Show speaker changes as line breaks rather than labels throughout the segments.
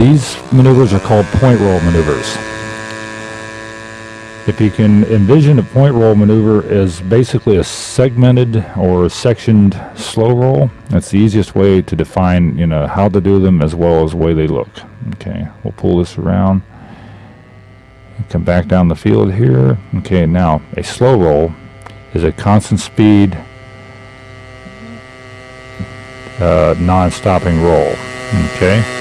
These maneuvers are called point roll maneuvers. If you can envision a point roll maneuver as basically a segmented or sectioned slow roll, that's the easiest way to define, you know, how to do them as well as the way they look. Okay, we'll pull this around. Come back down the field here. Okay, now a slow roll is a constant speed, uh, non-stopping roll. Okay,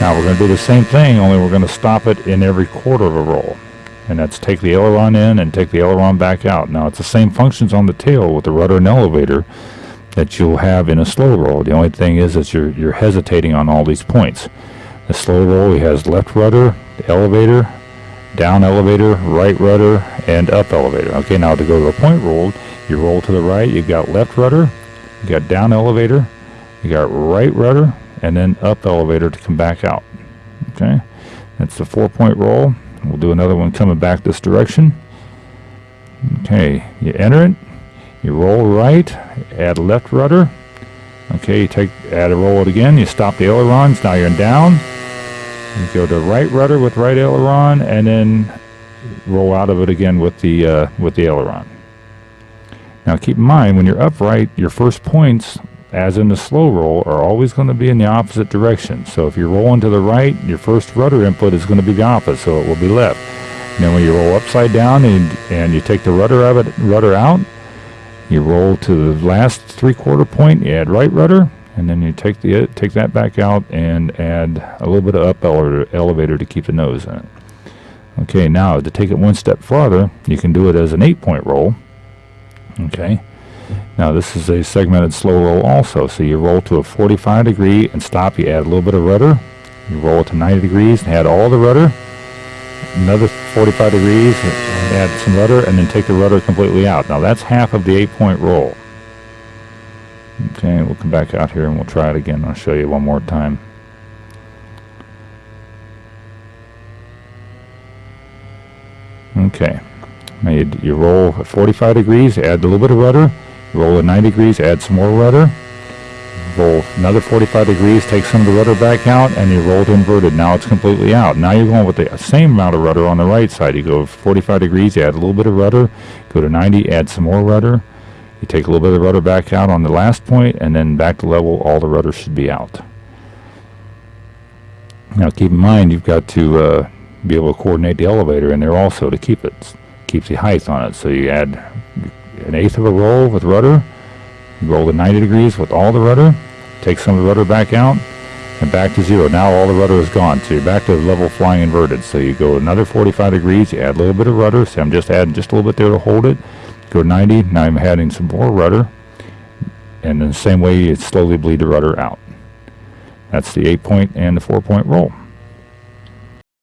now we're going to do the same thing, only we're going to stop it in every quarter of a roll and that's take the aileron in and take the aileron back out. Now it's the same functions on the tail with the rudder and elevator that you'll have in a slow roll. The only thing is that you're, you're hesitating on all these points. The slow roll he has left rudder, elevator, down elevator, right rudder, and up elevator. Okay, now to go to a point roll, you roll to the right, you've got left rudder, you got down elevator, you got right rudder, and then up elevator to come back out. Okay, that's the four point roll. We'll do another one coming back this direction. Okay, you enter it, you roll right, add left rudder. Okay, you take, add a roll it again, you stop the ailerons, now you're down. You go to right rudder with right aileron, and then roll out of it again with the, uh, with the aileron. Now keep in mind, when you're upright, your first points as in the slow roll, are always going to be in the opposite direction. So if you're rolling to the right, your first rudder input is going to be the opposite, so it will be left. And then when you roll upside down and, and you take the rudder, of it, rudder out, you roll to the last three-quarter point, you add right rudder, and then you take the take that back out and add a little bit of up elevator, to keep the nose in it. Okay, now to take it one step farther, you can do it as an eight-point roll. Okay. Now this is a segmented slow roll also. So you roll to a 45 degree and stop. You add a little bit of rudder. You roll it to 90 degrees and add all the rudder. Another 45 degrees and add some rudder and then take the rudder completely out. Now that's half of the eight point roll. Okay, we'll come back out here and we'll try it again. I'll show you one more time. Okay, now you, you roll 45 degrees, add a little bit of rudder, Roll at 90 degrees, add some more rudder. Roll another 45 degrees, take some of the rudder back out, and you roll to inverted. Now it's completely out. Now you're going with the same amount of rudder on the right side. You go 45 degrees, add a little bit of rudder. Go to 90, add some more rudder. You take a little bit of rudder back out on the last point, and then back to level, all the rudder should be out. Now keep in mind, you've got to uh, be able to coordinate the elevator in there also to keep it, keep the height on it. So you add an eighth of a roll with rudder. Roll to 90 degrees with all the rudder. Take some of the rudder back out and back to zero. Now all the rudder is gone. So you're back to level flying inverted. So you go another 45 degrees. You add a little bit of rudder. So I'm just adding just a little bit there to hold it. Go 90. Now I'm adding some more rudder. And in the same way, you slowly bleed the rudder out. That's the eight point and the four point roll.